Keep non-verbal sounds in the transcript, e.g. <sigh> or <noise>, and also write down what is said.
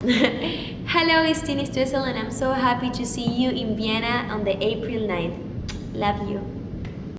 <laughs> Hello, it's Tini Stoessel and I'm so happy to see you in Vienna on the April 9th. Love you.